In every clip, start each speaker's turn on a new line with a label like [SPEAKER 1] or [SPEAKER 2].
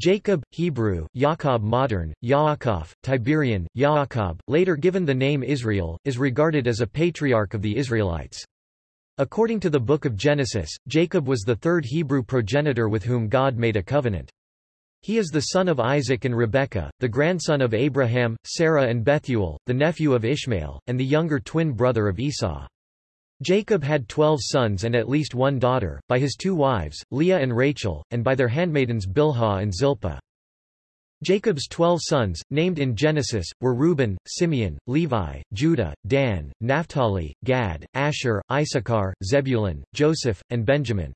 [SPEAKER 1] Jacob, Hebrew, Yaakov modern, Yaakov, Tiberian, Yaakov, later given the name Israel, is regarded as a patriarch of the Israelites. According to the Book of Genesis, Jacob was the third Hebrew progenitor with whom God made a covenant. He is the son of Isaac and Rebekah, the grandson of Abraham, Sarah and Bethuel, the nephew of Ishmael, and the younger twin brother of Esau. Jacob had twelve sons and at least one daughter, by his two wives, Leah and Rachel, and by their handmaidens Bilhah and Zilpah. Jacob's twelve sons, named in Genesis, were Reuben, Simeon, Levi, Judah, Dan, Naphtali, Gad, Asher, Issachar, Zebulun, Joseph, and Benjamin.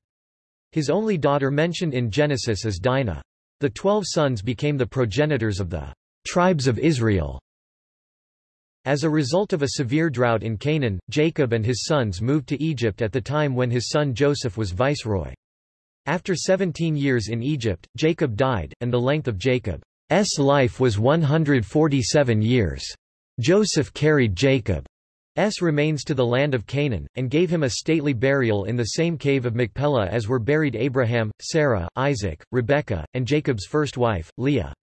[SPEAKER 1] His only daughter mentioned in Genesis is Dinah. The twelve sons became the progenitors of the tribes of Israel. As a result of a severe drought in Canaan, Jacob and his sons moved to Egypt at the time when his son Joseph was viceroy. After 17 years in Egypt, Jacob died, and the length of Jacob's life was 147 years. Joseph carried Jacob's remains to the land of Canaan, and gave him a stately burial in the same cave of Machpelah as were buried Abraham, Sarah, Isaac, Rebekah, and Jacob's first wife, Leah.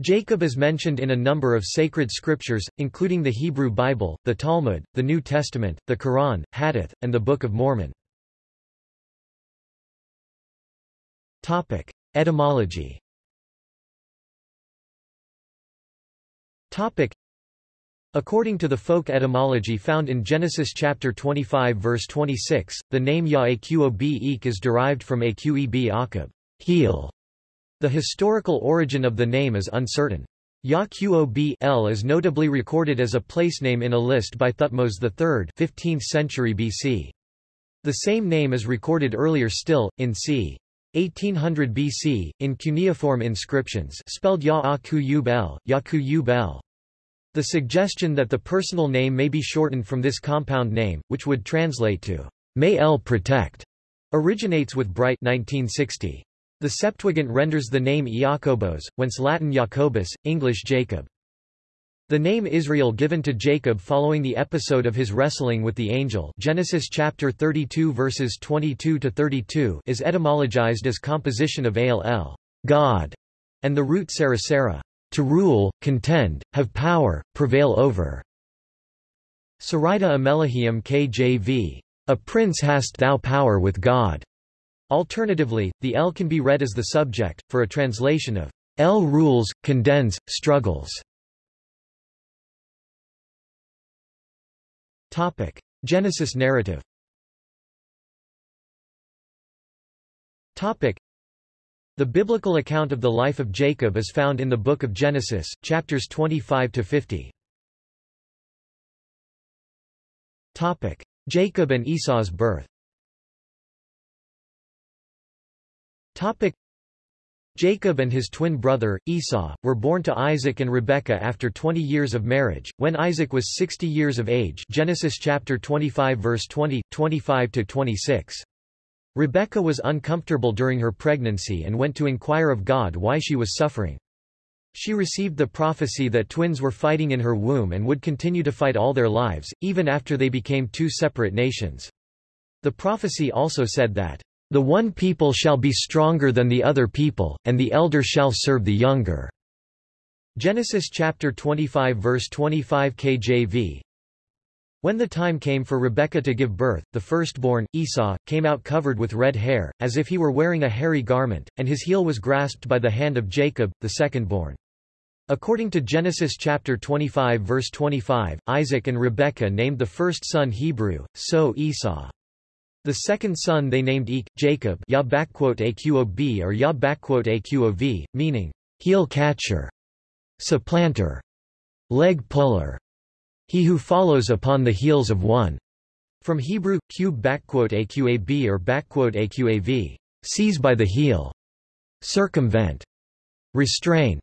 [SPEAKER 1] Jacob is mentioned in a number of sacred scriptures, including the Hebrew Bible, the Talmud, the New Testament, the Quran, Hadith, and the Book of Mormon. Topic: Etymology. Topic: According to the folk etymology found in Genesis chapter 25 verse 26, the name Ya'aqob is derived from Aqeb Aqab, heel, the historical origin of the name is uncertain. Yaqob L is notably recorded as a placename in a list by Thutmose III 15th century BC. The same name is recorded earlier still, in c. 1800 BC, in cuneiform inscriptions spelled Yaqub El. The suggestion that the personal name may be shortened from this compound name, which would translate to, may El protect, originates with Bright 1960. The Septuagint renders the name Iacobos, whence Latin Jacobus, English Jacob. The name Israel given to Jacob following the episode of his wrestling with the angel Genesis chapter 32 verses 22 to 32 is etymologized as composition of al God, and the root sarasara, to rule, contend, have power, prevail over. Saraita Amelahium KJV, a prince hast thou power with God. Alternatively, the El can be read as the subject, for a translation of El rules, condens, struggles. Topic. Genesis narrative Topic. The biblical account of the life of Jacob is found in the book of Genesis, chapters 25 to 50. Topic. Jacob and Esau's birth Topic Jacob and his twin brother, Esau, were born to Isaac and Rebekah after 20 years of marriage, when Isaac was 60 years of age Genesis chapter 25 verse 20, 25-26. Rebekah was uncomfortable during her pregnancy and went to inquire of God why she was suffering. She received the prophecy that twins were fighting in her womb and would continue to fight all their lives, even after they became two separate nations. The prophecy also said that the one people shall be stronger than the other people, and the elder shall serve the younger. Genesis chapter 25 verse 25 KJV. When the time came for Rebekah to give birth, the firstborn, Esau, came out covered with red hair, as if he were wearing a hairy garment, and his heel was grasped by the hand of Jacob, the secondborn. According to Genesis chapter 25 verse 25, Isaac and Rebekah named the first son Hebrew, so Esau. The second son they named Ek, Jacob ya Aqob or ya Aqov, meaning, heel catcher, supplanter, leg puller, he who follows upon the heels of one. From Hebrew, cube Aqab or Aqav, seize by the heel, circumvent, restrain,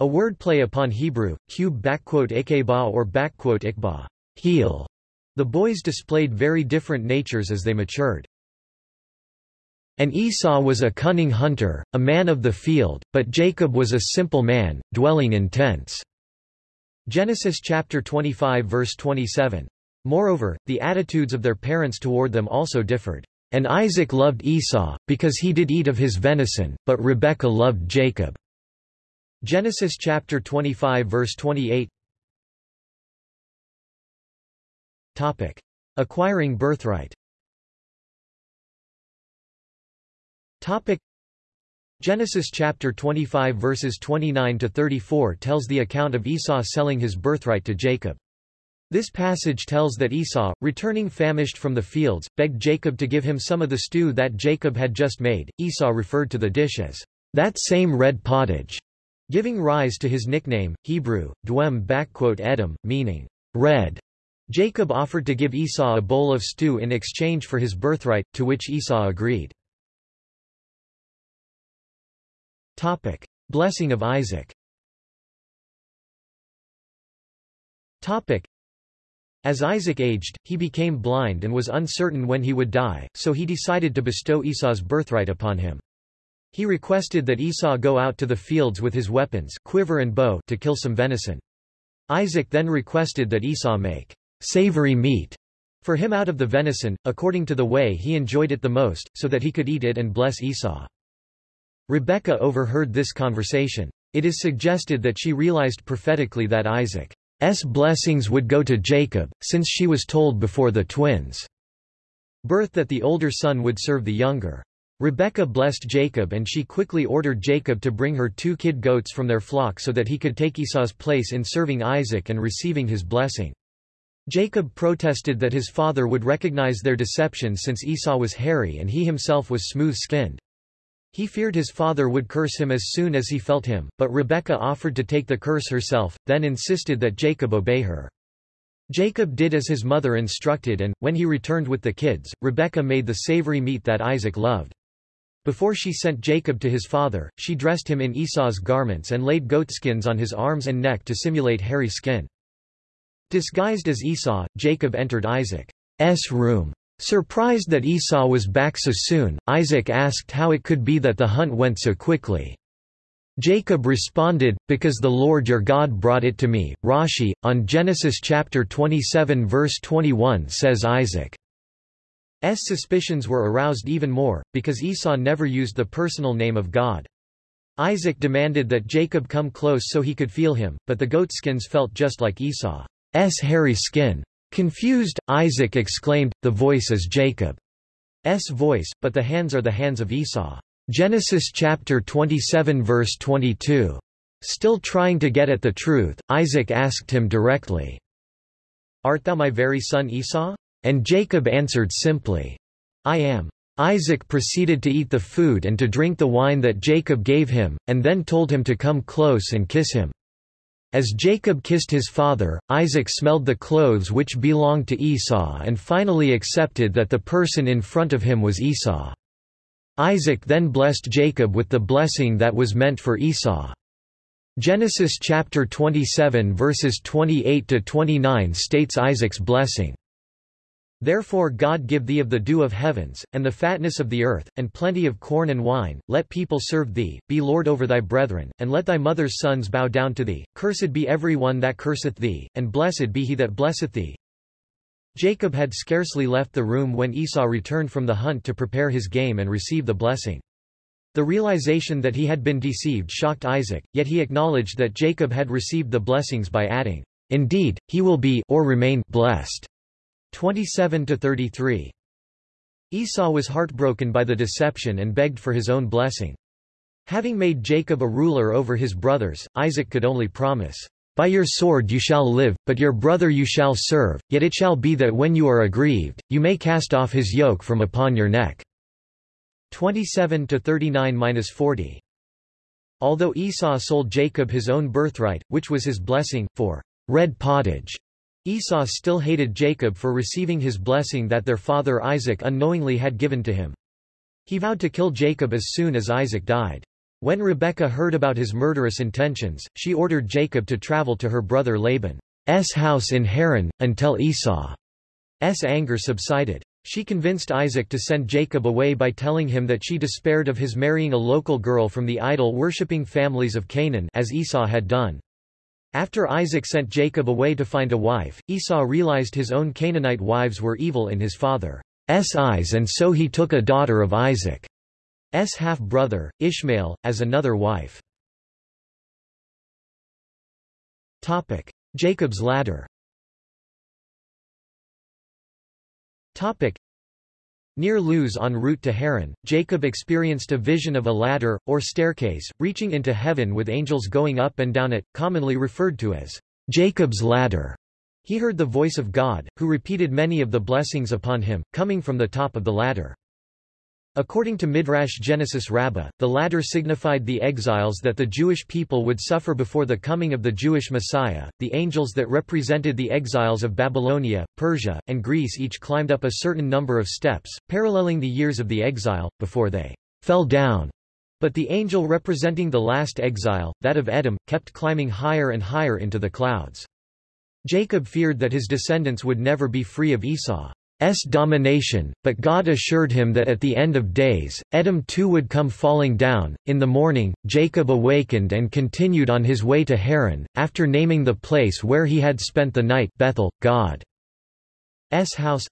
[SPEAKER 1] a wordplay upon Hebrew, cube Akeba or Ikba, heel. The boys displayed very different natures as they matured. And Esau was a cunning hunter, a man of the field, but Jacob was a simple man, dwelling in tents. Genesis chapter 25 verse 27. Moreover, the attitudes of their parents toward them also differed. And Isaac loved Esau, because he did eat of his venison, but Rebekah loved Jacob. Genesis chapter 25 verse 28 Topic. Acquiring birthright Topic. Genesis chapter 25 verses 29 to 34 tells the account of Esau selling his birthright to Jacob. This passage tells that Esau, returning famished from the fields, begged Jacob to give him some of the stew that Jacob had just made. Esau referred to the dish as that same red pottage giving rise to his nickname, Hebrew, Dwem Edom, meaning red. Jacob offered to give Esau a bowl of stew in exchange for his birthright, to which Esau agreed. Topic. Blessing of Isaac Topic. As Isaac aged, he became blind and was uncertain when he would die, so he decided to bestow Esau's birthright upon him. He requested that Esau go out to the fields with his weapons quiver and bow to kill some venison. Isaac then requested that Esau make savory meat for him out of the venison, according to the way he enjoyed it the most, so that he could eat it and bless Esau. Rebekah overheard this conversation. It is suggested that she realized prophetically that Isaac's blessings would go to Jacob, since she was told before the twins' birth that the older son would serve the younger. Rebekah blessed Jacob and she quickly ordered Jacob to bring her two kid goats from their flock so that he could take Esau's place in serving Isaac and receiving his blessing. Jacob protested that his father would recognize their deception since Esau was hairy and he himself was smooth-skinned. He feared his father would curse him as soon as he felt him, but Rebekah offered to take the curse herself, then insisted that Jacob obey her. Jacob did as his mother instructed and, when he returned with the kids, Rebekah made the savory meat that Isaac loved. Before she sent Jacob to his father, she dressed him in Esau's garments and laid goatskins on his arms and neck to simulate hairy skin. Disguised as Esau, Jacob entered Isaac's room. Surprised that Esau was back so soon, Isaac asked how it could be that the hunt went so quickly. Jacob responded, Because the Lord your God brought it to me. Rashi, on Genesis chapter 27 verse 21 says Isaac S suspicions were aroused even more, because Esau never used the personal name of God. Isaac demanded that Jacob come close so he could feel him, but the goatskins felt just like Esau's hairy skin. Confused, Isaac exclaimed, the voice is Jacob's voice, but the hands are the hands of Esau. Genesis chapter 27 verse 22. Still trying to get at the truth, Isaac asked him directly, Art thou my very son Esau? And Jacob answered simply, I am. Isaac proceeded to eat the food and to drink the wine that Jacob gave him, and then told him to come close and kiss him. As Jacob kissed his father, Isaac smelled the clothes which belonged to Esau and finally accepted that the person in front of him was Esau. Isaac then blessed Jacob with the blessing that was meant for Esau. Genesis chapter 27 verses 28 to 29 states Isaac's blessing. Therefore God give thee of the dew of heavens, and the fatness of the earth, and plenty of corn and wine, let people serve thee, be Lord over thy brethren, and let thy mother's sons bow down to thee, cursed be every one that curseth thee, and blessed be he that blesseth thee. Jacob had scarcely left the room when Esau returned from the hunt to prepare his game and receive the blessing. The realization that he had been deceived shocked Isaac, yet he acknowledged that Jacob had received the blessings by adding, Indeed, he will be or remain blessed. 27 to 33. Esau was heartbroken by the deception and begged for his own blessing. Having made Jacob a ruler over his brothers, Isaac could only promise, By your sword you shall live, but your brother you shall serve, yet it shall be that when you are aggrieved, you may cast off his yoke from upon your neck. 27 to 39-40. Although Esau sold Jacob his own birthright, which was his blessing, for red pottage, Esau still hated Jacob for receiving his blessing that their father Isaac unknowingly had given to him. He vowed to kill Jacob as soon as Isaac died. When Rebekah heard about his murderous intentions, she ordered Jacob to travel to her brother Laban's house in Haran, until Esau's anger subsided. She convinced Isaac to send Jacob away by telling him that she despaired of his marrying a local girl from the idol-worshipping families of Canaan as Esau had done. After Isaac sent Jacob away to find a wife, Esau realized his own Canaanite wives were evil in his father's eyes and so he took a daughter of Isaac's half-brother, Ishmael, as another wife. Topic. Jacob's ladder Near Luz en route to Haran, Jacob experienced a vision of a ladder, or staircase, reaching into heaven with angels going up and down it, commonly referred to as Jacob's ladder. He heard the voice of God, who repeated many of the blessings upon him, coming from the top of the ladder. According to Midrash Genesis Rabbah, the ladder signified the exiles that the Jewish people would suffer before the coming of the Jewish Messiah. The angels that represented the exiles of Babylonia, Persia, and Greece each climbed up a certain number of steps, paralleling the years of the exile, before they fell down. But the angel representing the last exile, that of Edom, kept climbing higher and higher into the clouds. Jacob feared that his descendants would never be free of Esau's domination, but God assured him that at the end of days, Edom too would come falling down. In the morning, Jacob awakened and continued on his way to Haran, after naming the place where he had spent the night Bethel, God's house.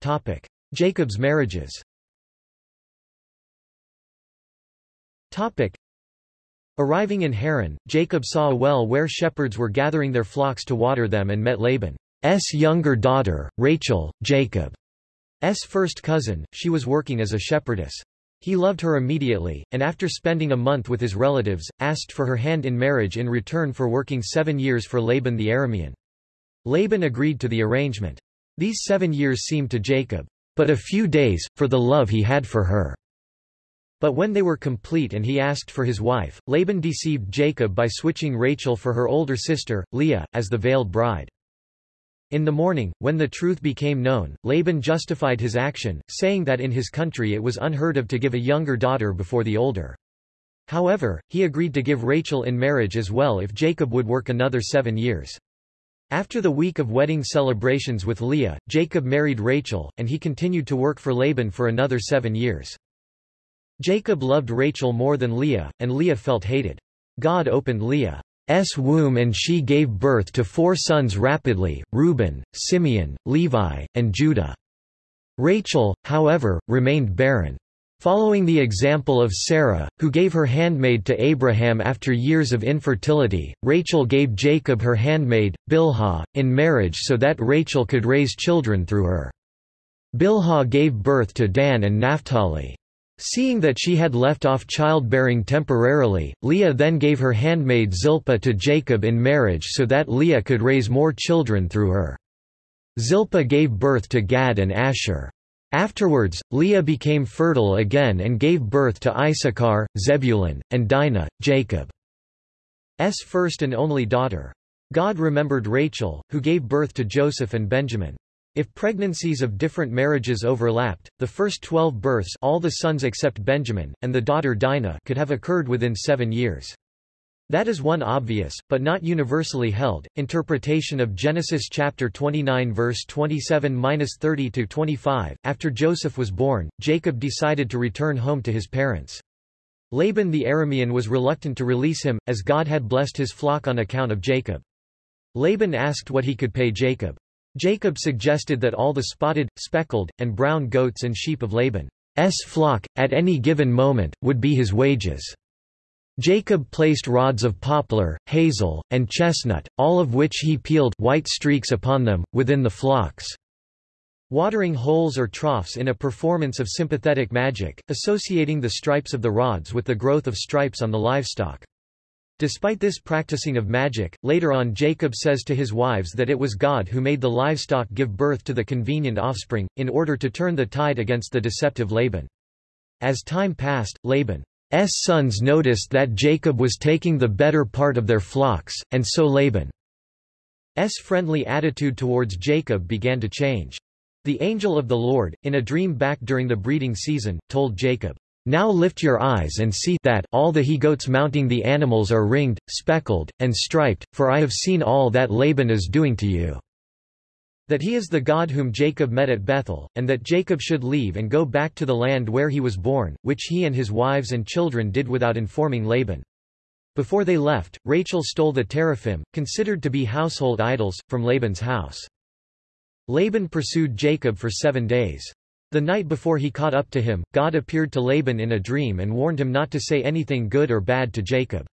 [SPEAKER 1] Topic. Jacob's marriages Arriving in Haran, Jacob saw a well where shepherds were gathering their flocks to water them and met Laban's younger daughter, Rachel, Jacob's first cousin, she was working as a shepherdess. He loved her immediately, and after spending a month with his relatives, asked for her hand in marriage in return for working seven years for Laban the Aramean. Laban agreed to the arrangement. These seven years seemed to Jacob, but a few days, for the love he had for her. But when they were complete and he asked for his wife, Laban deceived Jacob by switching Rachel for her older sister, Leah, as the veiled bride. In the morning, when the truth became known, Laban justified his action, saying that in his country it was unheard of to give a younger daughter before the older. However, he agreed to give Rachel in marriage as well if Jacob would work another seven years. After the week of wedding celebrations with Leah, Jacob married Rachel, and he continued to work for Laban for another seven years. Jacob loved Rachel more than Leah, and Leah felt hated. God opened Leah's womb and she gave birth to four sons rapidly, Reuben, Simeon, Levi, and Judah. Rachel, however, remained barren. Following the example of Sarah, who gave her handmaid to Abraham after years of infertility, Rachel gave Jacob her handmaid, Bilhah, in marriage so that Rachel could raise children through her. Bilhah gave birth to Dan and Naphtali. Seeing that she had left off childbearing temporarily, Leah then gave her handmaid Zilpah to Jacob in marriage so that Leah could raise more children through her. Zilpah gave birth to Gad and Asher. Afterwards, Leah became fertile again and gave birth to Issachar, Zebulun, and Dinah, Jacob's first and only daughter. God remembered Rachel, who gave birth to Joseph and Benjamin. If pregnancies of different marriages overlapped, the first twelve births all the sons except Benjamin, and the daughter Dinah could have occurred within seven years. That is one obvious, but not universally held, interpretation of Genesis chapter 29 verse 27-30-25. After Joseph was born, Jacob decided to return home to his parents. Laban the Aramean was reluctant to release him, as God had blessed his flock on account of Jacob. Laban asked what he could pay Jacob. Jacob suggested that all the spotted, speckled, and brown goats and sheep of Laban's flock, at any given moment, would be his wages. Jacob placed rods of poplar, hazel, and chestnut, all of which he peeled white streaks upon them, within the flocks. Watering holes or troughs in a performance of sympathetic magic, associating the stripes of the rods with the growth of stripes on the livestock. Despite this practicing of magic, later on Jacob says to his wives that it was God who made the livestock give birth to the convenient offspring, in order to turn the tide against the deceptive Laban. As time passed, Laban's sons noticed that Jacob was taking the better part of their flocks, and so Laban's friendly attitude towards Jacob began to change. The angel of the Lord, in a dream back during the breeding season, told Jacob, now lift your eyes and see that all the he-goats mounting the animals are ringed, speckled, and striped, for I have seen all that Laban is doing to you. That he is the God whom Jacob met at Bethel, and that Jacob should leave and go back to the land where he was born, which he and his wives and children did without informing Laban. Before they left, Rachel stole the teraphim, considered to be household idols, from Laban's house. Laban pursued Jacob for seven days. The night before he caught up to him, God appeared to Laban in a dream and warned him not to say anything good or bad to Jacob.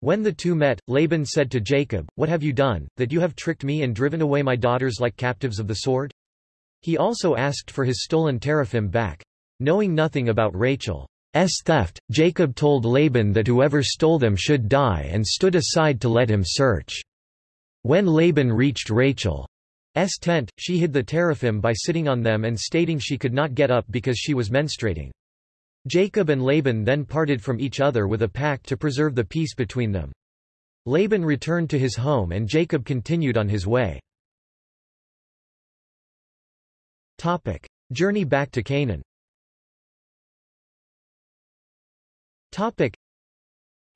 [SPEAKER 1] When the two met, Laban said to Jacob, What have you done, that you have tricked me and driven away my daughters like captives of the sword? He also asked for his stolen teraphim back. Knowing nothing about Rachel's theft, Jacob told Laban that whoever stole them should die and stood aside to let him search. When Laban reached Rachel S tent, she hid the teraphim by sitting on them and stating she could not get up because she was menstruating. Jacob and Laban then parted from each other with a pact to preserve the peace between them. Laban returned to his home and Jacob continued on his way. Topic. Journey back to Canaan Topic.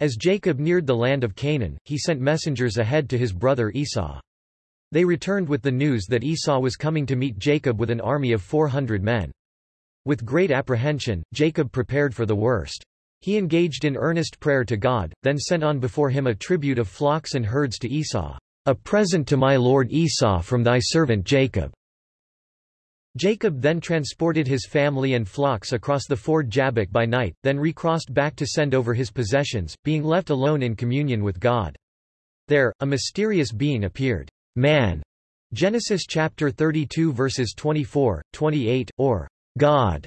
[SPEAKER 1] As Jacob neared the land of Canaan, he sent messengers ahead to his brother Esau. They returned with the news that Esau was coming to meet Jacob with an army of 400 men. With great apprehension, Jacob prepared for the worst. He engaged in earnest prayer to God, then sent on before him a tribute of flocks and herds to Esau. A present to my lord Esau from thy servant Jacob. Jacob then transported his family and flocks across the ford Jabbok by night, then recrossed back to send over his possessions, being left alone in communion with God. There, a mysterious being appeared man. Genesis chapter 32 verses 24, 28, or God.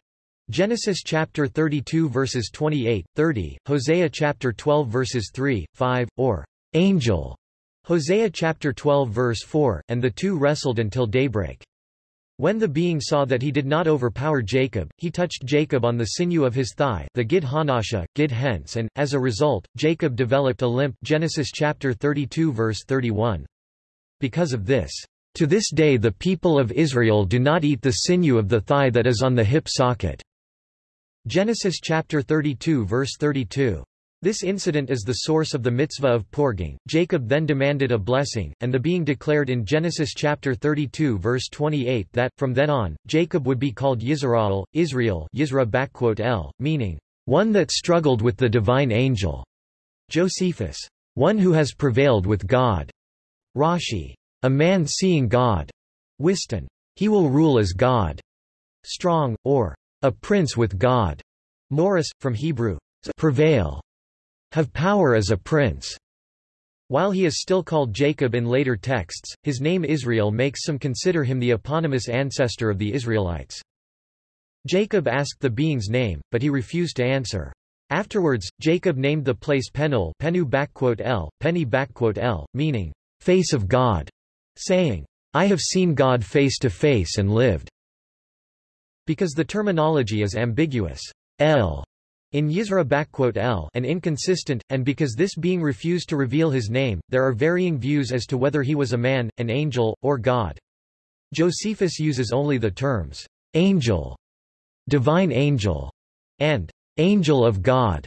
[SPEAKER 1] Genesis chapter 32 verses 28, 30, Hosea chapter 12 verses 3, 5, or angel. Hosea chapter 12 verse 4, and the two wrestled until daybreak. When the being saw that he did not overpower Jacob, he touched Jacob on the sinew of his thigh the Gid Hanasha, Gid Hence and, as a result, Jacob developed a limp Genesis chapter 32 verse 31. Because of this, to this day the people of Israel do not eat the sinew of the thigh that is on the hip socket. Genesis chapter 32 verse 32. This incident is the source of the mitzvah of porging. Jacob then demanded a blessing, and the being declared in Genesis chapter 32 verse 28 that, from then on, Jacob would be called Yisrael, Israel Yisra meaning, one that struggled with the divine angel. Josephus. One who has prevailed with God. Rashi. A man seeing God. Whiston. He will rule as God. Strong, or a prince with God. Morris, from Hebrew. Prevail. Have power as a prince. While he is still called Jacob in later texts, his name Israel makes some consider him the eponymous ancestor of the Israelites. Jacob asked the being's name, but he refused to answer. Afterwards, Jacob named the place Penuel Penu backquote L, Penny backquote L, meaning, face of God, saying, I have seen God face to face and lived. Because the terminology is ambiguous, El in Yisra L and inconsistent, and because this being refused to reveal his name, there are varying views as to whether he was a man, an angel, or God. Josephus uses only the terms, angel, divine angel, and angel of God,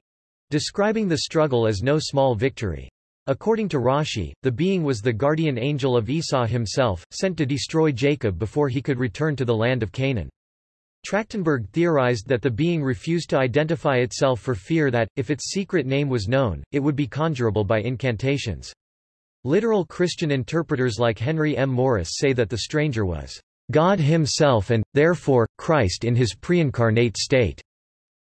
[SPEAKER 1] describing the struggle as no small victory. According to Rashi, the being was the guardian angel of Esau himself, sent to destroy Jacob before he could return to the land of Canaan. Trachtenberg theorized that the being refused to identify itself for fear that, if its secret name was known, it would be conjurable by incantations. Literal Christian interpreters like Henry M. Morris say that the stranger was God himself and, therefore, Christ in his pre-incarnate state,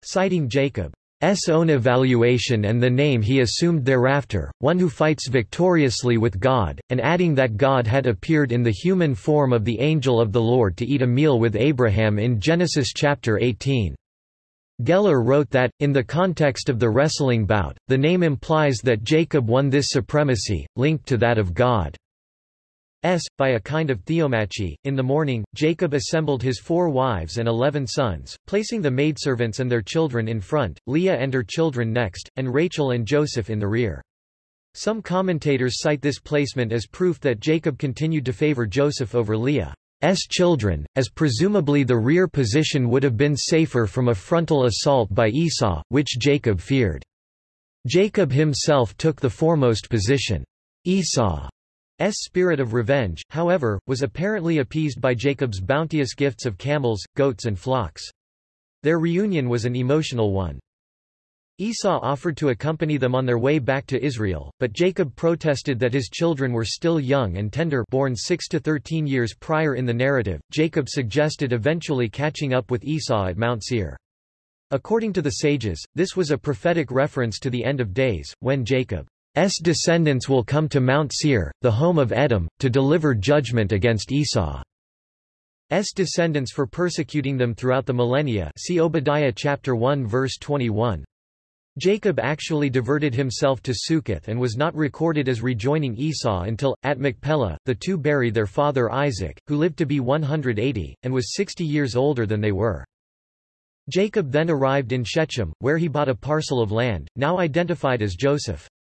[SPEAKER 1] citing Jacob. S own evaluation and the name he assumed thereafter, one who fights victoriously with God, and adding that God had appeared in the human form of the angel of the Lord to eat a meal with Abraham in Genesis chapter 18. Geller wrote that, in the context of the wrestling bout, the name implies that Jacob won this supremacy, linked to that of God. S. By a kind of theomachy, in the morning, Jacob assembled his four wives and eleven sons, placing the maidservants and their children in front, Leah and her children next, and Rachel and Joseph in the rear. Some commentators cite this placement as proof that Jacob continued to favor Joseph over Leah's children, as presumably the rear position would have been safer from a frontal assault by Esau, which Jacob feared. Jacob himself took the foremost position. Esau spirit of revenge, however, was apparently appeased by Jacob's bounteous gifts of camels, goats and flocks. Their reunion was an emotional one. Esau offered to accompany them on their way back to Israel, but Jacob protested that his children were still young and tender born 6 to 13 years prior in the narrative. Jacob suggested eventually catching up with Esau at Mount Seir. According to the sages, this was a prophetic reference to the end of days, when Jacob's descendants will come to Mount Seir, the home of Edom, to deliver judgment against Esau. Esau's descendants for persecuting them throughout the millennia see Obadiah chapter 1 verse 21. Jacob actually diverted himself to Succoth and was not recorded as rejoining Esau until, at Machpelah, the two bury their father Isaac, who lived to be 180, and was 60 years older than they were. Jacob then arrived in Shechem, where he bought a parcel of land, now identified as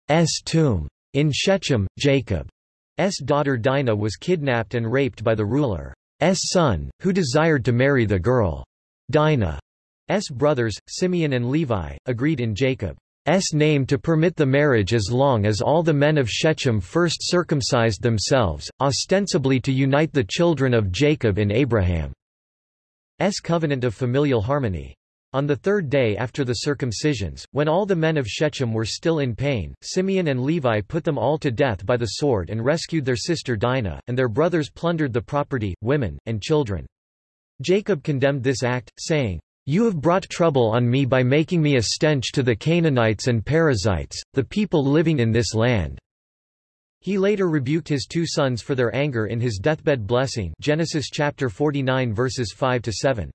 [SPEAKER 1] Joseph's tomb. In Shechem, Jacob's daughter Dinah was kidnapped and raped by the ruler's son, who desired to marry the girl. Dinah. S. brothers, Simeon and Levi, agreed in Jacob's name to permit the marriage as long as all the men of Shechem first circumcised themselves, ostensibly to unite the children of Jacob in Abraham's covenant of familial harmony. On the third day after the circumcisions, when all the men of Shechem were still in pain, Simeon and Levi put them all to death by the sword and rescued their sister Dinah, and their brothers plundered the property, women, and children. Jacob condemned this act, saying, you have brought trouble on me by making me a stench to the Canaanites and Perizzites, the people living in this land. He later rebuked his two sons for their anger in his deathbed blessing Genesis chapter 49 verses 5 to 7.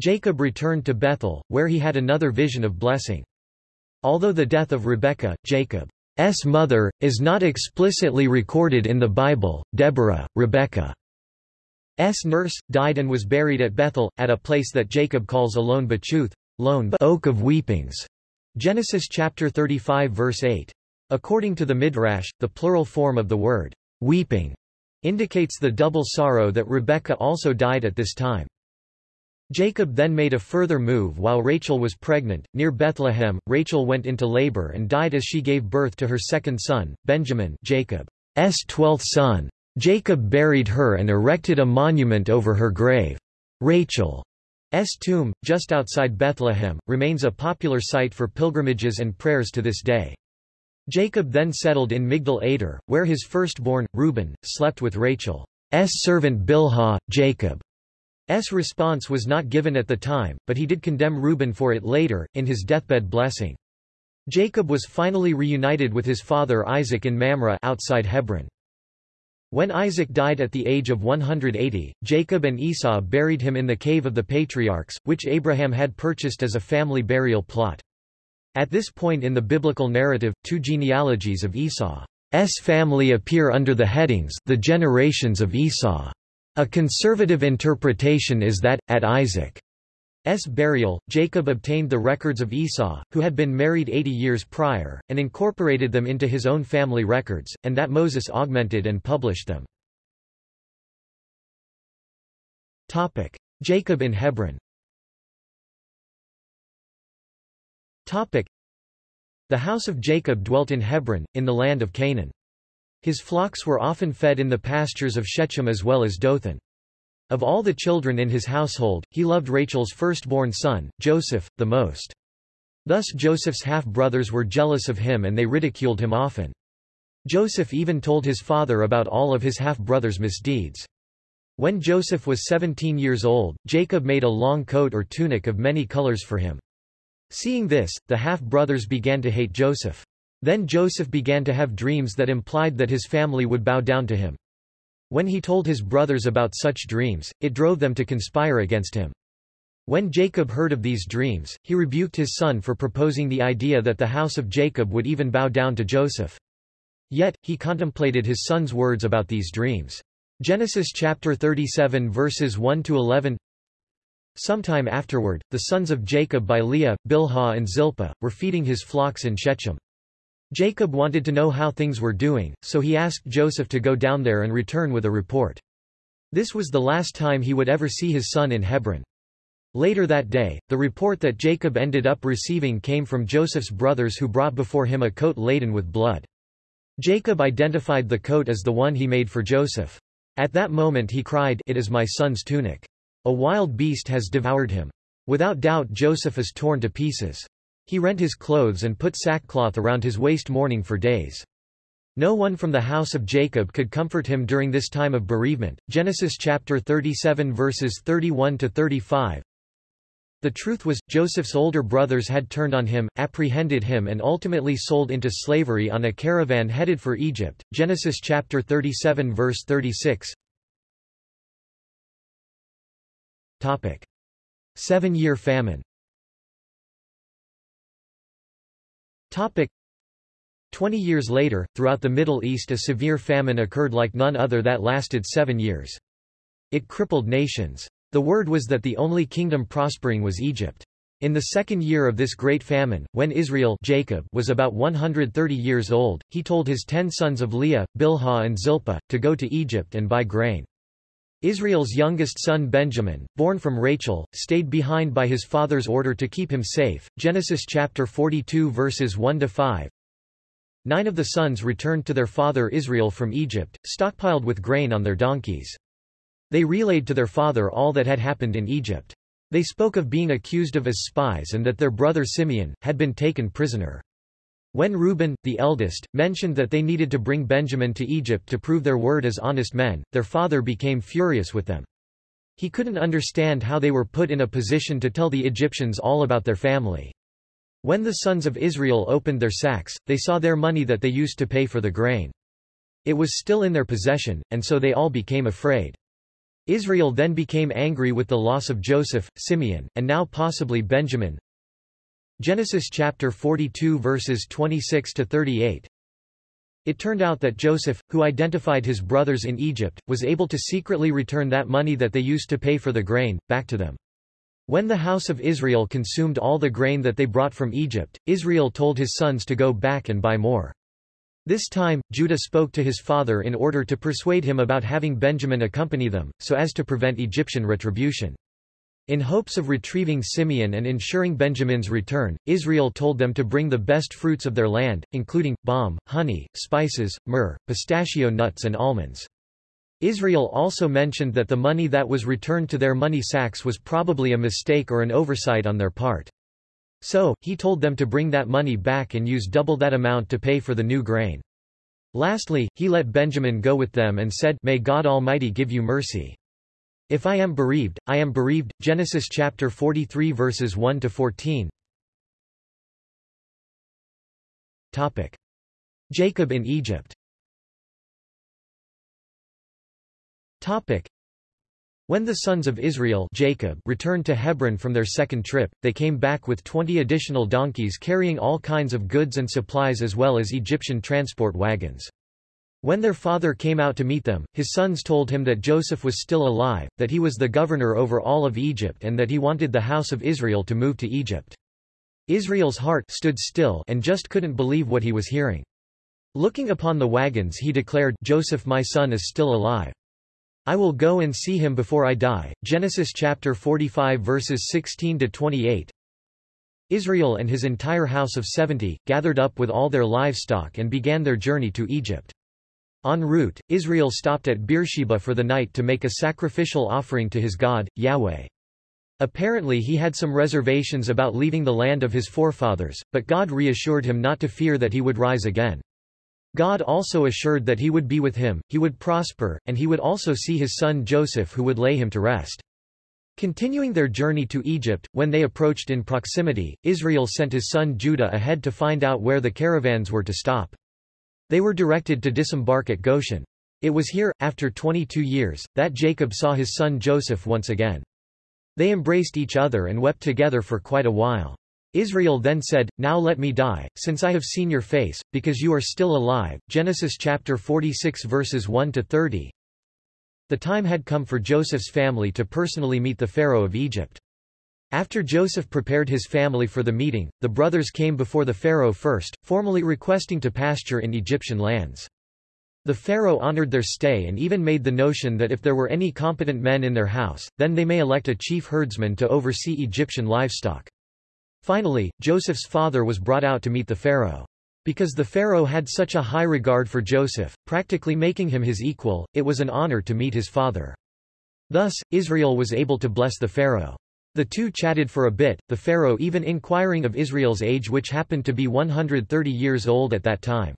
[SPEAKER 1] Jacob returned to Bethel, where he had another vision of blessing. Although the death of Rebekah, Jacob's mother, is not explicitly recorded in the Bible, Deborah, Rebekah S. nurse, died and was buried at Bethel, at a place that Jacob calls Alon Bachuth, Lone Oak of Weepings. Genesis chapter 35 verse 8. According to the Midrash, the plural form of the word, weeping, indicates the double sorrow that Rebekah also died at this time. Jacob then made a further move while Rachel was pregnant. Near Bethlehem, Rachel went into labor and died as she gave birth to her second son, Benjamin Jacob's twelfth son. Jacob buried her and erected a monument over her grave. Rachel's tomb, just outside Bethlehem, remains a popular site for pilgrimages and prayers to this day. Jacob then settled in Migdal Eder, where his firstborn, Reuben, slept with Rachel's servant Bilhah. Jacob's response was not given at the time, but he did condemn Reuben for it later, in his deathbed blessing. Jacob was finally reunited with his father Isaac in Mamre outside Hebron. When Isaac died at the age of 180, Jacob and Esau buried him in the Cave of the Patriarchs, which Abraham had purchased as a family burial plot. At this point in the biblical narrative, two genealogies of Esau's family appear under the headings the generations of Esau. A conservative interpretation is that, at Isaac burial, Jacob obtained the records of Esau, who had been married 80 years prior, and incorporated them into his own family records, and that Moses augmented and published them. Topic. Jacob in Hebron Topic. The house of Jacob dwelt in Hebron, in the land of Canaan. His flocks were often fed in the pastures of Shechem as well as Dothan. Of all the children in his household, he loved Rachel's firstborn son, Joseph, the most. Thus Joseph's half-brothers were jealous of him and they ridiculed him often. Joseph even told his father about all of his half-brothers' misdeeds. When Joseph was 17 years old, Jacob made a long coat or tunic of many colors for him. Seeing this, the half-brothers began to hate Joseph. Then Joseph began to have dreams that implied that his family would bow down to him. When he told his brothers about such dreams, it drove them to conspire against him. When Jacob heard of these dreams, he rebuked his son for proposing the idea that the house of Jacob would even bow down to Joseph. Yet, he contemplated his son's words about these dreams. Genesis chapter 37 verses 1 to 11 Sometime afterward, the sons of Jacob by Leah, Bilhah and Zilpah, were feeding his flocks in Shechem. Jacob wanted to know how things were doing, so he asked Joseph to go down there and return with a report. This was the last time he would ever see his son in Hebron. Later that day, the report that Jacob ended up receiving came from Joseph's brothers who brought before him a coat laden with blood. Jacob identified the coat as the one he made for Joseph. At that moment he cried, It is my son's tunic. A wild beast has devoured him. Without doubt Joseph is torn to pieces. He rent his clothes and put sackcloth around his waist mourning for days. No one from the house of Jacob could comfort him during this time of bereavement. Genesis chapter 37 verses 31 to 35. The truth was, Joseph's older brothers had turned on him, apprehended him and ultimately sold into slavery on a caravan headed for Egypt. Genesis chapter 37 verse 36. Topic. Seven-year famine Topic. Twenty years later, throughout the Middle East a severe famine occurred like none other that lasted seven years. It crippled nations. The word was that the only kingdom prospering was Egypt. In the second year of this great famine, when Israel Jacob was about 130 years old, he told his ten sons of Leah, Bilhah and Zilpah, to go to Egypt and buy grain. Israel's youngest son Benjamin, born from Rachel, stayed behind by his father's order to keep him safe. Genesis chapter 42 verses 1 to 5. Nine of the sons returned to their father Israel from Egypt, stockpiled with grain on their donkeys. They relayed to their father all that had happened in Egypt. They spoke of being accused of as spies and that their brother Simeon, had been taken prisoner. When Reuben, the eldest, mentioned that they needed to bring Benjamin to Egypt to prove their word as honest men, their father became furious with them. He couldn't understand how they were put in a position to tell the Egyptians all about their family. When the sons of Israel opened their sacks, they saw their money that they used to pay for the grain. It was still in their possession, and so they all became afraid. Israel then became angry with the loss of Joseph, Simeon, and now possibly Benjamin. Genesis chapter 42 verses 26 to 38. It turned out that Joseph, who identified his brothers in Egypt, was able to secretly return that money that they used to pay for the grain, back to them. When the house of Israel consumed all the grain that they brought from Egypt, Israel told his sons to go back and buy more. This time, Judah spoke to his father in order to persuade him about having Benjamin accompany them, so as to prevent Egyptian retribution. In hopes of retrieving Simeon and ensuring Benjamin's return, Israel told them to bring the best fruits of their land, including, balm, honey, spices, myrrh, pistachio nuts and almonds. Israel also mentioned that the money that was returned to their money sacks was probably a mistake or an oversight on their part. So, he told them to bring that money back and use double that amount to pay for the new grain. Lastly, he let Benjamin go with them and said, May God Almighty give you mercy. If I am bereaved, I am bereaved. Genesis chapter 43 verses 1 to 14. Topic. Jacob in Egypt. Topic. When the sons of Israel Jacob returned to Hebron from their second trip, they came back with twenty additional donkeys carrying all kinds of goods and supplies as well as Egyptian transport wagons. When their father came out to meet them, his sons told him that Joseph was still alive, that he was the governor over all of Egypt and that he wanted the house of Israel to move to Egypt. Israel's heart stood still and just couldn't believe what he was hearing. Looking upon the wagons he declared, Joseph my son is still alive. I will go and see him before I die. Genesis chapter 45 verses 16 to 28. Israel and his entire house of 70, gathered up with all their livestock and began their journey to Egypt. En route, Israel stopped at Beersheba for the night to make a sacrificial offering to his God, Yahweh. Apparently he had some reservations about leaving the land of his forefathers, but God reassured him not to fear that he would rise again. God also assured that he would be with him, he would prosper, and he would also see his son Joseph who would lay him to rest. Continuing their journey to Egypt, when they approached in proximity, Israel sent his son Judah ahead to find out where the caravans were to stop. They were directed to disembark at Goshen. It was here, after 22 years, that Jacob saw his son Joseph once again. They embraced each other and wept together for quite a while. Israel then said, Now let me die, since I have seen your face, because you are still alive. Genesis chapter 46 verses 1 to 30. The time had come for Joseph's family to personally meet the Pharaoh of Egypt. After Joseph prepared his family for the meeting, the brothers came before the Pharaoh first, formally requesting to pasture in Egyptian lands. The Pharaoh honored their stay and even made the notion that if there were any competent men in their house, then they may elect a chief herdsman to oversee Egyptian livestock. Finally, Joseph's father was brought out to meet the Pharaoh. Because the Pharaoh had such a high regard for Joseph, practically making him his equal, it was an honor to meet his father. Thus, Israel was able to bless the Pharaoh. The two chatted for a bit, the pharaoh even inquiring of Israel's age which happened to be 130 years old at that time.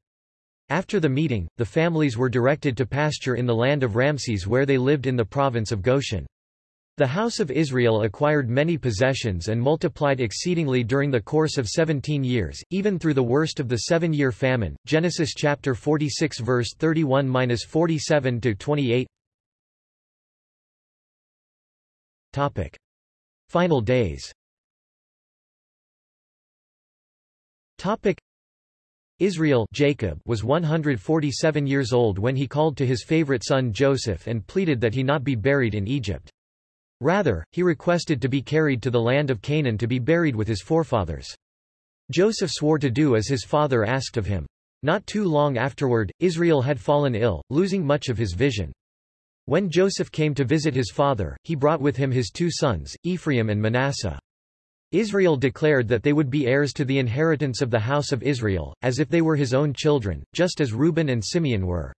[SPEAKER 1] After the meeting, the families were directed to pasture in the land of Ramses where they lived in the province of Goshen. The House of Israel acquired many possessions and multiplied exceedingly during the course of 17 years, even through the worst of the seven-year famine. Genesis chapter 46 verse 31-47 to 28. Topic: Final days. Topic: Israel Jacob was 147 years old when he called to his favorite son Joseph and pleaded that he not be buried in Egypt. Rather, he requested to be carried to the land of Canaan to be buried with his forefathers. Joseph swore to do as his father asked of him. Not too long afterward, Israel had fallen ill, losing much of his vision. When Joseph came to visit his father, he brought with him his two sons, Ephraim and Manasseh. Israel declared that they would be heirs to the inheritance of the house of Israel, as if they were his own children, just as Reuben and Simeon were.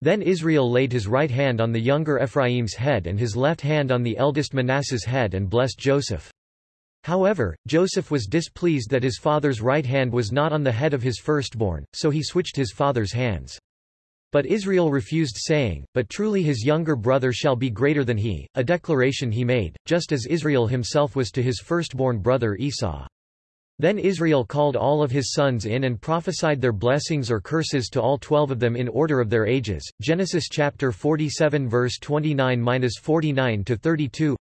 [SPEAKER 1] Then Israel laid his right hand on the younger Ephraim's head and his left hand on the eldest Manasseh's head and blessed Joseph. However, Joseph was displeased that his father's right hand was not on the head of his firstborn, so he switched his father's hands. But Israel refused saying, But truly his younger brother shall be greater than he, a declaration he made, just as Israel himself was to his firstborn brother Esau. Then Israel called all of his sons in and prophesied their blessings or curses to all twelve of them in order of their ages. Genesis chapter 47 verse 29-49 to 32.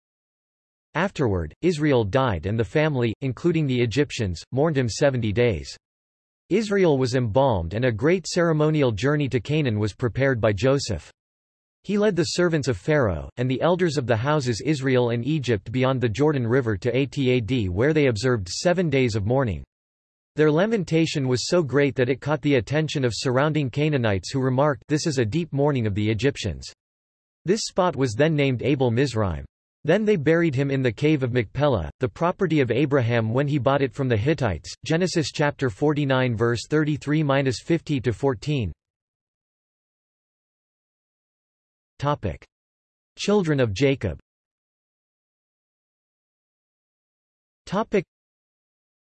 [SPEAKER 1] Afterward, Israel died and the family, including the Egyptians, mourned him seventy days. Israel was embalmed and a great ceremonial journey to Canaan was prepared by Joseph. He led the servants of Pharaoh, and the elders of the houses Israel and Egypt beyond the Jordan River to Atad where they observed seven days of mourning. Their lamentation was so great that it caught the attention of surrounding Canaanites who remarked this is a deep mourning of the Egyptians. This spot was then named Abel Mizraim. Then they buried him in the cave of Machpelah, the property of Abraham when he bought it from the Hittites. Genesis chapter 49 verse 33-50 to 14. Topic: Children of Jacob. Topic: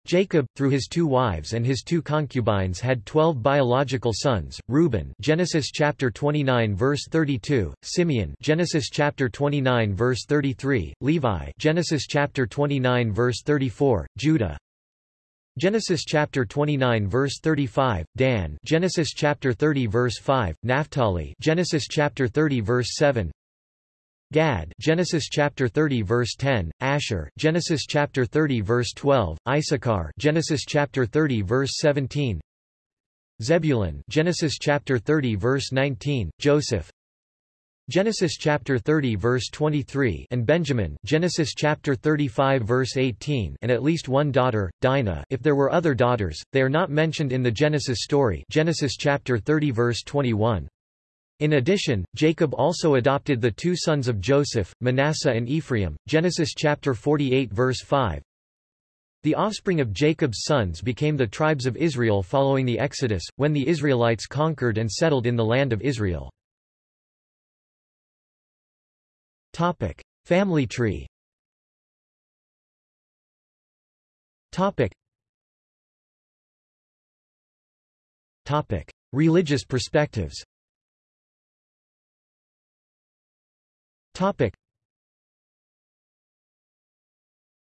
[SPEAKER 1] Jacob, through his two wives and his two concubines had twelve biological sons, Reuben Genesis chapter 29 verse 32, Simeon Genesis chapter 29 verse 33, Levi Genesis chapter 29 verse 34, Judah. Genesis chapter 29 verse 35, Dan Genesis chapter 30 verse 5, Naphtali Genesis chapter 30 verse 7, Gad Genesis chapter 30 verse 10, Asher Genesis chapter 30 verse 12, Issachar Genesis chapter 30 verse 17, Zebulun Genesis chapter 30 verse 19, Joseph Genesis chapter 30 verse 23 and Benjamin Genesis chapter 35 verse 18 and at least one daughter, Dinah if there were other daughters, they are not mentioned in the Genesis story Genesis chapter 30 verse 21. In addition, Jacob also adopted the two sons of Joseph, Manasseh and Ephraim. Genesis chapter 48 verse 5. The offspring of Jacob's sons became the tribes of Israel following the Exodus, when the Israelites conquered and settled in the land of Israel. Topic: Family tree. Topic. Topic: Religious perspectives. Topic.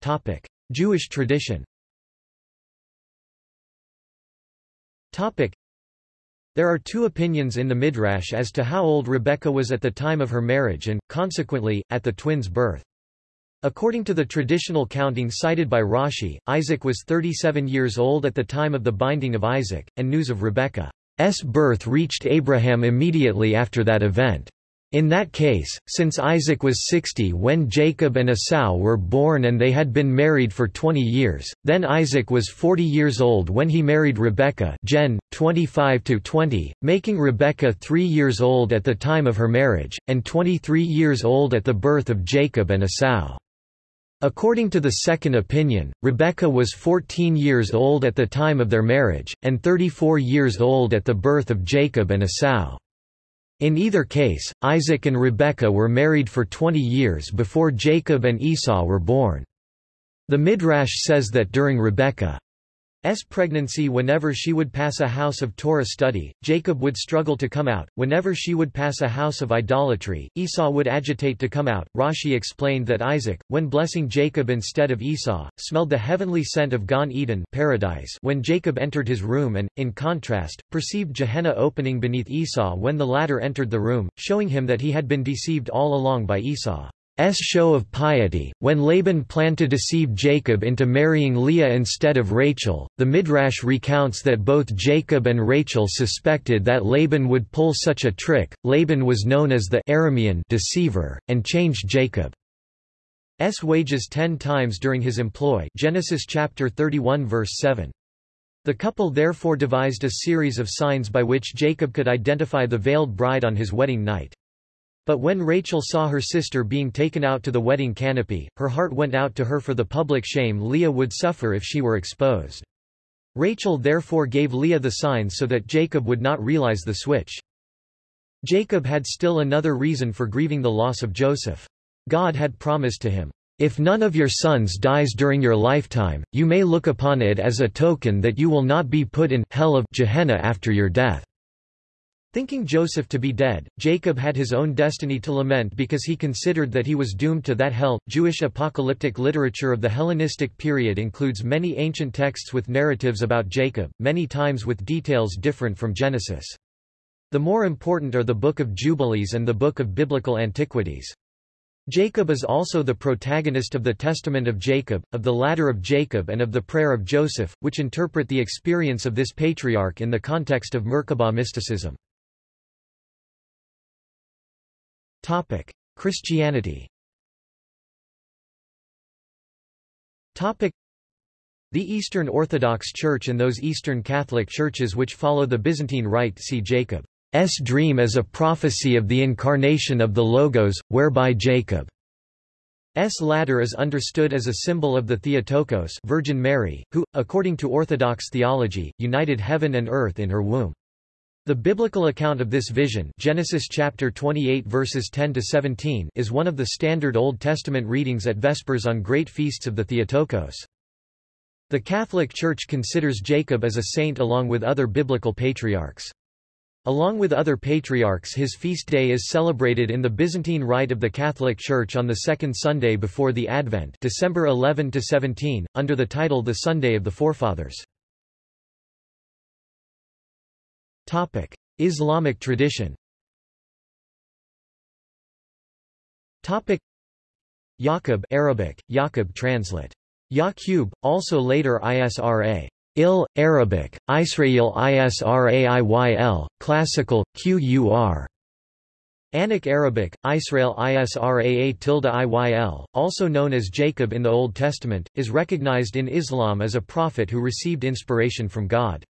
[SPEAKER 1] Topic. Jewish tradition Topic. There are two opinions in the Midrash as to how old Rebekah was at the time of her marriage and, consequently, at the twins' birth. According to the traditional counting cited by Rashi, Isaac was 37 years old at the time of the binding of Isaac, and news of Rebekah's birth reached Abraham immediately after that event. In that case, since Isaac was 60 when Jacob and Esau were born and they had been married for 20 years, then Isaac was 40 years old when he married Rebekah Gen. 25-20, making Rebekah 3 years old at the time of her marriage, and 23 years old at the birth of Jacob and Esau. According to the second opinion, Rebekah was 14 years old at the time of their marriage, and 34 years old at the birth of Jacob and Esau. In either case, Isaac and Rebekah were married for 20 years before Jacob and Esau were born. The Midrash says that during Rebekah S pregnancy whenever she would pass a house of Torah study, Jacob would struggle to come out, whenever she would pass a house of idolatry, Esau would agitate to come out. Rashi explained that Isaac, when blessing Jacob instead of Esau, smelled the heavenly scent of Gan Eden paradise when Jacob entered his room and, in contrast, perceived Gehenna opening beneath Esau when the latter entered the room, showing him that he had been deceived all along by Esau. S show of piety. When Laban planned to deceive Jacob into marrying Leah instead of Rachel, the Midrash recounts that both Jacob and Rachel suspected that Laban would pull such a trick. Laban was known as the Aramean deceiver, and changed Jacob's wages ten times during his employ Genesis chapter 31 verse 7. The couple therefore devised a series of signs by which Jacob could identify the veiled bride on his wedding night. But when Rachel saw her sister being taken out to the wedding canopy, her heart went out to her for the public shame Leah would suffer if she were exposed. Rachel therefore gave Leah the sign so that Jacob would not realize the switch. Jacob had still another reason for grieving the loss of Joseph. God had promised to him, If none of your sons dies during your lifetime, you may look upon it as a token that you will not be put in hell of Gehenna after your death. Thinking Joseph to be dead, Jacob had his own destiny to lament because he considered that he was doomed to that hell. Jewish apocalyptic literature of the Hellenistic period includes many ancient texts with narratives about Jacob, many times with details different from Genesis. The more important are the Book of Jubilees and the Book of Biblical Antiquities. Jacob is also the protagonist of the Testament of Jacob, of the Ladder of Jacob and of the Prayer of Joseph, which interpret the experience of this patriarch in the context of Merkabah mysticism. Christianity Topic: The Eastern Orthodox Church and those Eastern Catholic churches which follow the Byzantine Rite see Jacob's dream as a prophecy of the incarnation of the Logos, whereby Jacob's ladder is understood as a symbol of the Theotokos Virgin Mary, who, according to Orthodox theology, united heaven and earth in her womb. The biblical account of this vision Genesis chapter 28 verses 10 to 17 is one of the standard Old Testament readings at Vespers on great feasts of the Theotokos. The Catholic Church considers Jacob as a saint along with other biblical patriarchs. Along with other patriarchs his feast day is celebrated in the Byzantine Rite of the Catholic Church on the second Sunday before the Advent December 11 to 17, under the title The Sunday of the Forefathers. Topic: Islamic tradition. Topic: Yaqub Arabic, Yaqub translate. Yaqub, also later Isra. Il, Arabic, Israel Israiyl, classical, Qur. Anak Arabic, Israel Israa tilde Iyl, also known as Jacob in the Old Testament, is recognized in Islam as a prophet who received inspiration from God.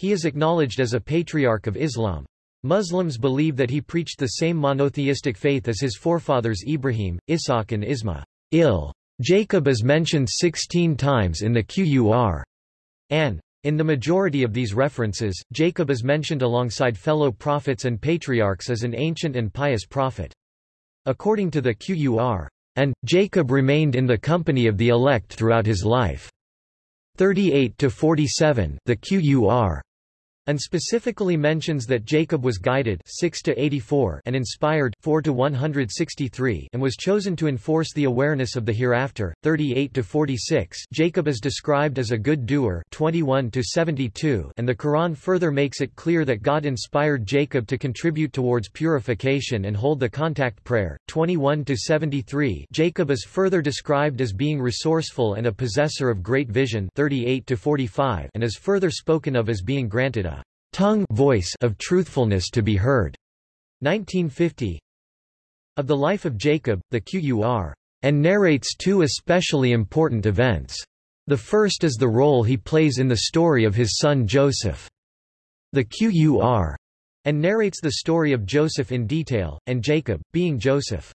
[SPEAKER 1] He is acknowledged as a patriarch of Islam. Muslims believe that he preached the same monotheistic faith as his forefathers Ibrahim, Ishaq and Isma. Il. Jacob is mentioned 16 times in the Qur. An. In the majority of these references, Jacob is mentioned alongside fellow prophets and patriarchs as an ancient and pious prophet. According to the Qur. And, Jacob remained in the company of the elect throughout his life. 38-47 The Qur and specifically mentions that Jacob was guided 6 to 84 and inspired 4 to 163 and was chosen to enforce the awareness of the hereafter 38 to 46 Jacob is described as a good doer 21 to 72 and the Quran further makes it clear that God inspired Jacob to contribute towards purification and hold the contact prayer 21 to 73 Jacob is further described as being resourceful and a possessor of great vision 38 to 45 and is further spoken of as being granted a tongue voice of truthfulness to be heard. 1950 Of the life of Jacob, the Qur. And narrates two especially important events. The first is the role he plays in the story of his son Joseph. The Qur. And narrates the story of Joseph in detail, and Jacob, being Joseph's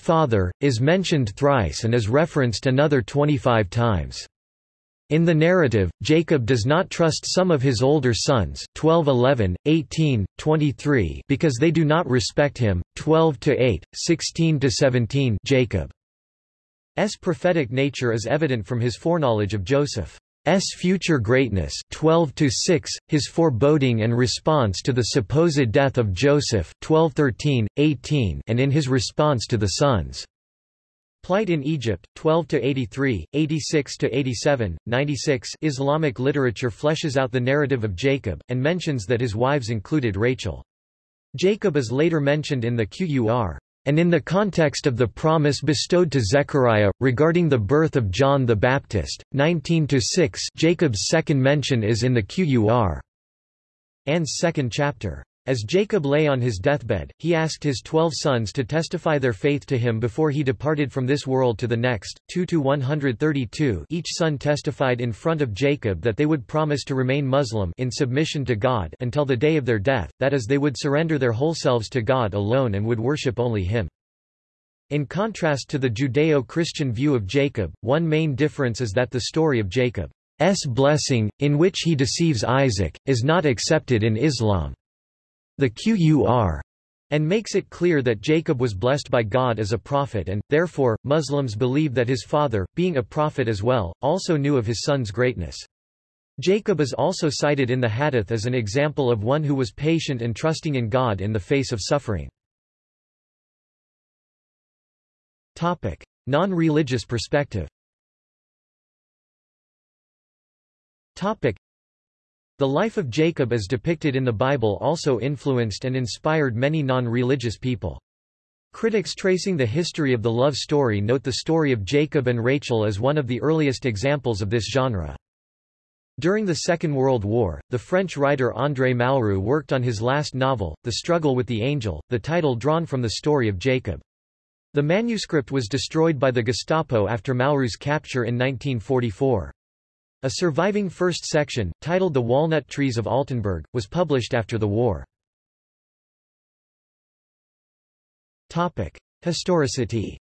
[SPEAKER 1] father, is mentioned thrice and is referenced another 25 times. In the narrative, Jacob does not trust some of his older sons 12 11, 18, 23 because they do not respect him, 12 8, 16 17 Jacob prophetic nature is evident from his foreknowledge of Joseph's future greatness 12 his foreboding and response to the supposed death of Joseph 12 18 and in his response to the sons' Plight in Egypt, 12 to 83, 86 to 87, 96 Islamic literature fleshes out the narrative of Jacob, and mentions that his wives included Rachel. Jacob is later mentioned in the Qur. And in the context of the promise bestowed to Zechariah, regarding the birth of John the Baptist, 19–6 Jacob's second mention is in the Qur. An's second chapter. As Jacob lay on his deathbed, he asked his twelve sons to testify their faith to him before he departed from this world to the next. 2-132 Each son testified in front of Jacob that they would promise to remain Muslim in submission to God until the day of their death, that is they would surrender their whole selves to God alone and would worship only him. In contrast to the Judeo-Christian view of Jacob, one main difference is that the story of Jacob's blessing, in which he deceives Isaac, is not accepted in Islam the Qur, and makes it clear that Jacob was blessed by God as a prophet and, therefore, Muslims believe that his father, being a prophet as well, also knew of his son's greatness. Jacob is also cited in the Hadith as an example of one who was patient and trusting in God in the face of suffering. Non-religious perspective the life of Jacob as depicted in the Bible also influenced and inspired many non-religious people. Critics tracing the history of the love story note the story of Jacob and Rachel as one of the earliest examples of this genre. During the Second World War, the French writer André Malraux worked on his last novel, The Struggle with the Angel, the title drawn from the story of Jacob. The manuscript was destroyed by the Gestapo after Malraux's capture in 1944. A surviving first section, titled The Walnut Trees of Altenburg, was published after the war. Historicity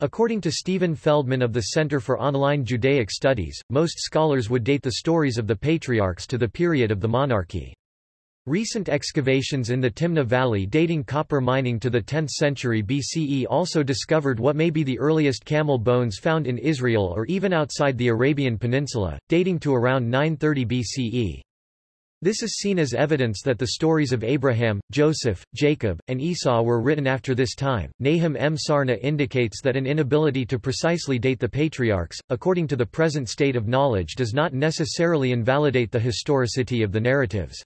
[SPEAKER 1] According to Stephen Feldman of the Center for Online Judaic Studies, most scholars would date the stories of the patriarchs to the period of the monarchy. Recent excavations in the Timna Valley dating copper mining to the 10th century BCE also discovered what may be the earliest camel bones found in Israel or even outside the Arabian Peninsula, dating to around 930 BCE. This is seen as evidence that the stories of Abraham, Joseph, Jacob, and Esau were written after this time. Nahum M. Sarna indicates that an inability to precisely date the patriarchs, according to the present state of knowledge does not necessarily invalidate the historicity of the narratives.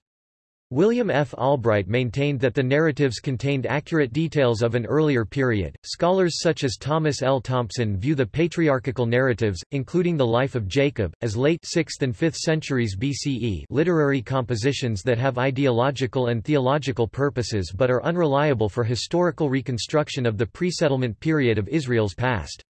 [SPEAKER 1] William F. Albright maintained that the narratives contained accurate details of an earlier period. Scholars such as Thomas L. Thompson view the patriarchal narratives, including the life of Jacob, as late 6th and 5th centuries BCE literary compositions that have ideological and theological purposes but are unreliable for historical reconstruction of the pre-settlement period of Israel's past.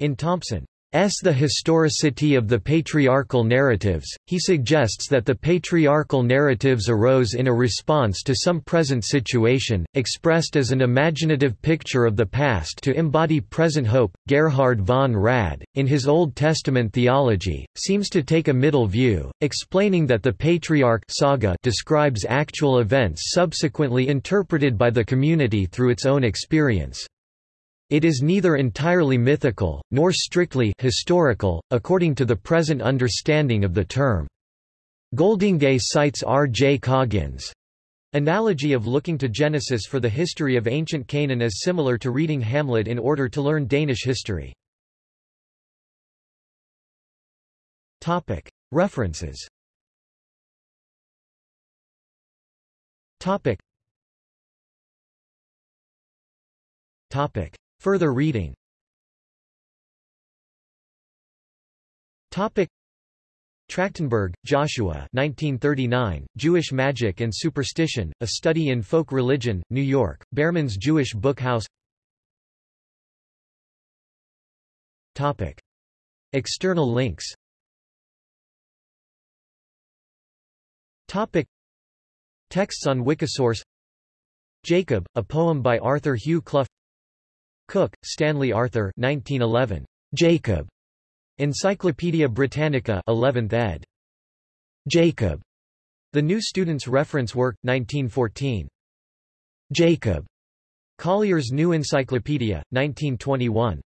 [SPEAKER 1] In Thompson, S. The historicity of the patriarchal narratives, he suggests that the patriarchal narratives arose in a response to some present situation, expressed as an imaginative picture of the past to embody present hope. Gerhard von Rad, in his Old Testament theology, seems to take a middle view, explaining that the patriarch saga describes actual events subsequently interpreted by the community through its own experience. It is neither entirely mythical, nor strictly historical, according to the present understanding of the term. Goldingay cites R. J. Coggins' analogy of looking to Genesis for the history of ancient Canaan as similar to reading Hamlet in order to learn Danish history. References Topic. Further reading. Topic. Trachtenberg, Joshua 1939, Jewish Magic and Superstition, A Study in Folk Religion, New York, Behrman's Jewish Book House. Topic. External links. Topic. Texts on Wikisource. Jacob, a poem by Arthur Hugh Clough Cook, Stanley Arthur 1911. Jacob. Encyclopædia Britannica 11th ed. Jacob. The New Student's Reference Work, 1914. Jacob. Collier's New Encyclopedia, 1921.